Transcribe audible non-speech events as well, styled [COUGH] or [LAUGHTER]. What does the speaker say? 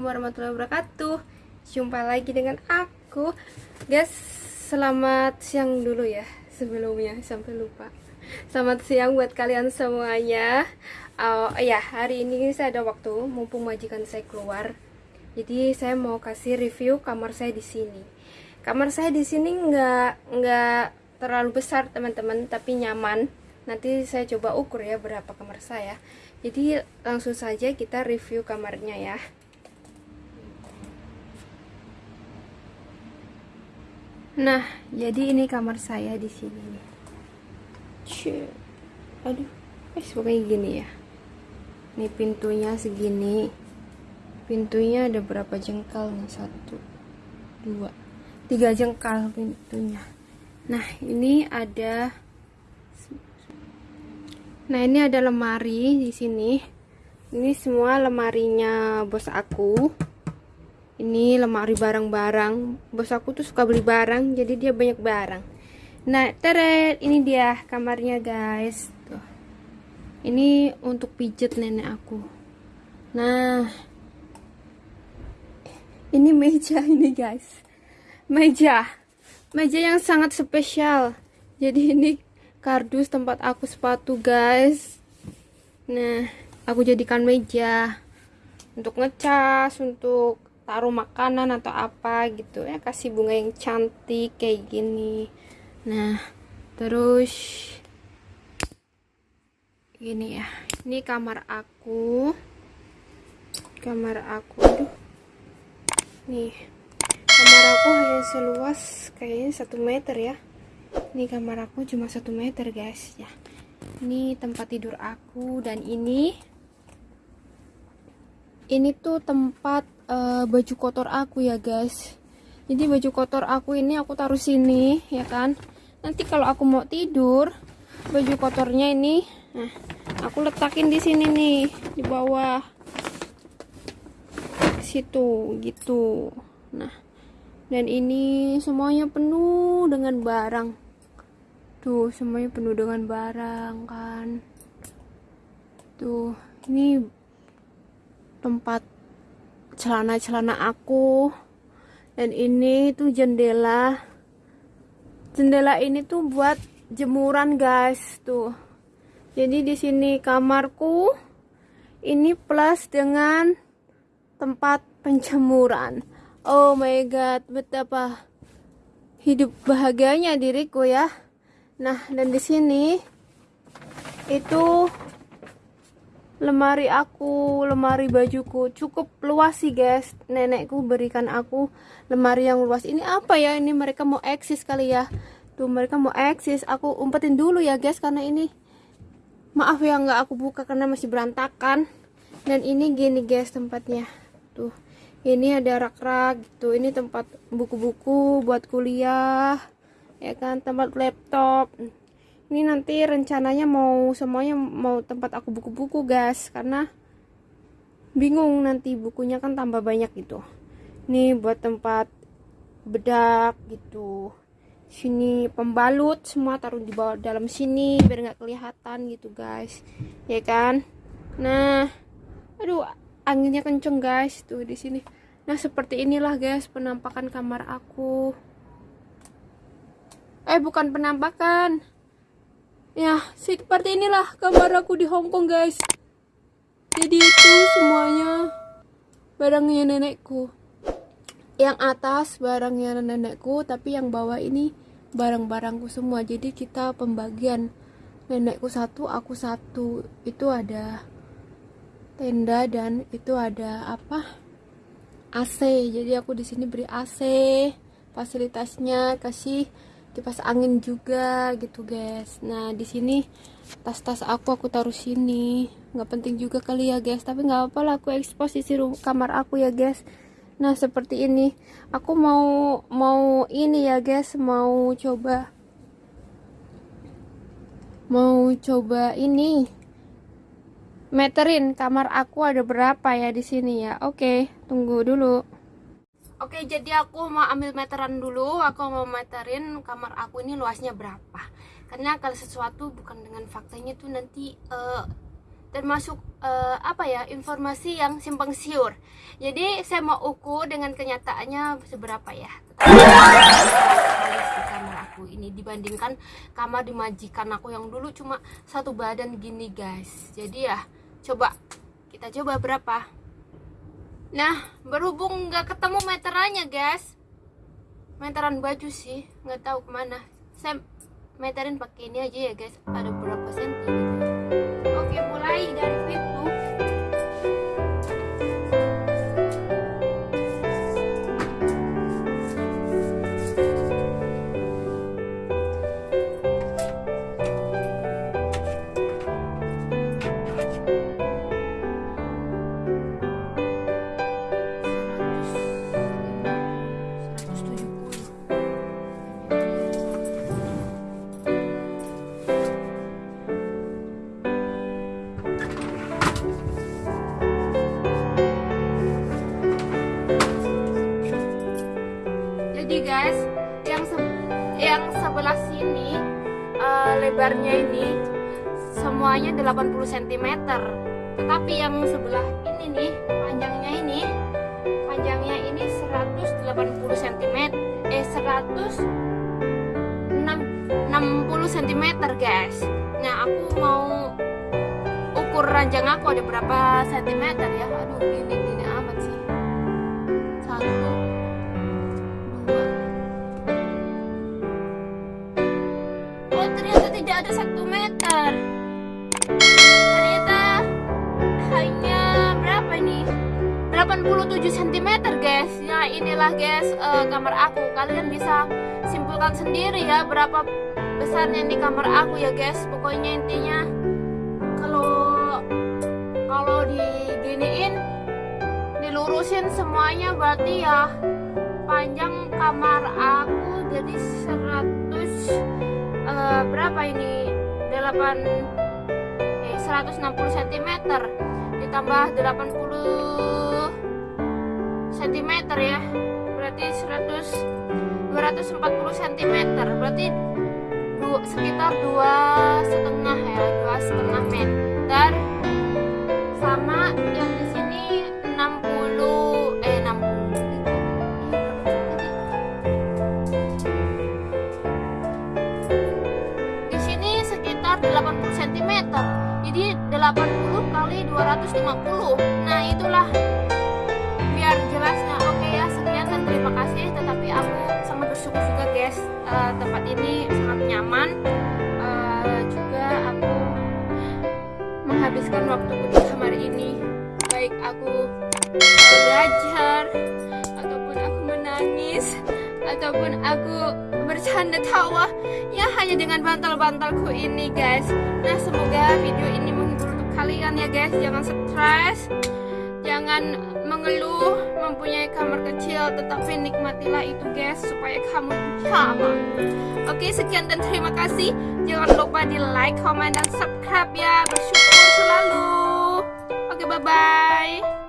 warahmatullahi wabarakatuh. Jumpa lagi dengan aku. Guys, selamat siang dulu ya Sebelumnya, sampai lupa. Selamat siang buat kalian semuanya. Oh ya, hari ini saya ada waktu Mumpung majikan saya keluar. Jadi saya mau kasih review kamar saya di sini. Kamar saya di sini nggak nggak terlalu besar teman-teman Tapi nyaman. Nanti saya coba ukur ya berapa kamar saya. Jadi langsung saja kita review kamarnya ya Nah, jadi ini kamar saya di sini. Cih. Aduh, eh pokoknya gini ya. Ini pintunya segini. Pintunya ada berapa jengkal nih? Satu, dua, tiga jengkal pintunya. Nah, ini ada Nah, ini ada lemari di sini. Ini semua lemarinya bos aku ini lemari barang-barang. Bos aku tuh suka beli barang jadi dia banyak barang. Nah teret ini dia kamarnya guys. Tuh. Ini untuk pijet nenek aku. Nah ini meja [LAUGHS] ini guys. Meja. Meja yang sangat spesial. Jadi ini kardus tempat aku sepatu guys. Nah aku jadikan meja untuk ngecas untuk taruh makanan atau apa gitu. Ya kasih bunga yang cantik kayak gini. Nah terus gini ya. Ini kamar aku. Kamar aku aduh. Nih kamar aku hanya seluas kayaknya satu meter ya. Ini kamar aku cuma satu meter guys ya. Ini tempat tidur aku dan ini. Ini tuh tempat uh, baju kotor aku ya guys. Jadi baju kotor aku ini aku taruh sini ya kan? Nanti kalau aku mau tidur baju kotornya ini nah aku letakin di sini nih di bawah. Situ gitu. Nah dan ini semuanya penuh dengan barang. Tuh semuanya penuh dengan barang kan? Tuh ini tempat celana-celana aku. Dan ini tuh jendela. Jendela ini tuh buat jemuran guys tuh. Jadi di sini kamarku ini plus dengan tempat penjemuran. Oh my god betapa hidup bahagianya diriku ya. Nah dan di sini itu lemari aku, lemari bajuku cukup luas sih guys. Nenekku berikan aku lemari yang luas. Ini apa ya? Ini mereka mau eksis kali ya. Tuh mereka mau eksis. Aku umpetin dulu ya guys karena ini maaf ya nggak aku buka karena masih berantakan. Dan ini gini guys tempatnya. Tuh. Ini ada rak-rak gitu. Ini tempat buku-buku buat kuliah. Ya kan, tempat laptop ini nanti rencananya mau semuanya mau tempat aku buku-buku guys karena bingung nanti bukunya kan tambah banyak gitu. Ini buat tempat bedak gitu. Sini pembalut semua taruh di bawah dalam sini biar nggak kelihatan gitu guys. Ya kan? Nah aduh anginnya kenceng guys tuh di sini. Nah seperti inilah guys penampakan kamar aku. Eh bukan penampakan Ya, seperti inilah kamar aku di Hong Kong, guys. Jadi itu semuanya barangnya nenekku. Yang atas barangnya nenekku, tapi yang bawah ini barang-barangku semua. Jadi kita pembagian nenekku satu, aku satu. Itu ada tenda dan itu ada apa? AC. Jadi aku di sini beri AC. Fasilitasnya kasih kipas angin juga gitu guys. Nah di sini tas-tas aku aku taruh sini. Nggak penting juga kali ya guys. Tapi nggak apa lah aku ekspos isi kamar aku ya guys. Nah seperti ini. Aku mau mau ini ya guys. Mau coba mau coba ini. Meterin kamar aku ada berapa ya di sini ya? Oke tunggu dulu Oke, jadi aku mau ambil meteran dulu. Aku mau meterin kamar aku ini luasnya berapa. Karena kalau sesuatu bukan dengan faktanya tuh nanti uh, termasuk uh, apa ya informasi yang simpang siur jadi saya mau ukur dengan kenyataannya seberapa ya kamar aku ini dibandingkan kamar di majikan aku yang dulu cuma satu badan gini guys jadi ya coba kita coba berapa nah berhubung nggak ketemu meterannya guys. Meteran baju sih nggak tahu ke mana. Saya meterin pakai ini aja ya guys. Ada berapa senti? Oke mulai dari yang sebelah sini uh, lebarnya ini semuanya 80 cm tetapi yang sebelah ini nih panjangnya ini panjangnya ini 180 cm eh 160 cm guys. Nah aku mau ukur ranjang aku ada berapa cm ya? Aduh gini gini amat sih. Satu ada satu meter. Ternyata hanya berapa ini? 87 cm guys. Ya inilah guys uh, kamar aku. Kalian bisa simpulkan sendiri ya berapa besarnya di kamar aku ya guys. Pokoknya intinya kalau kalau diginiin dilurusin semuanya berarti ya panjang kamar aku jadi 100 uh, berapa ini? 8 eh 160 cm ditambah 80 cm ya. Berarti 100 240 cm berarti du, sekitar dua setengah ya dua setengah meter sama yang di 280 kali 250 nah itulah. Biar jelasnya oke okay ya sekian dan terima kasih. Tetapi aku sangat bersyukur juga guys. Uh, tempat ini sangat nyaman. Uh, juga aku menghabiskan waktu di kamar ini. Baik aku belajar ataupun aku menangis ataupun aku bercanda tawa. Ya hanya dengan bantal-bantalku ini guys. Nah semoga video ini kalian ya guys jangan stres. Jangan mengeluh mempunyai kamar kecil tetapi nikmatilah itu guys supaya kamu nyaman oke sekian dan terima kasih. Jangan lupa di like comment dan subscribe ya. Bersyukur selalu. Oke bye bye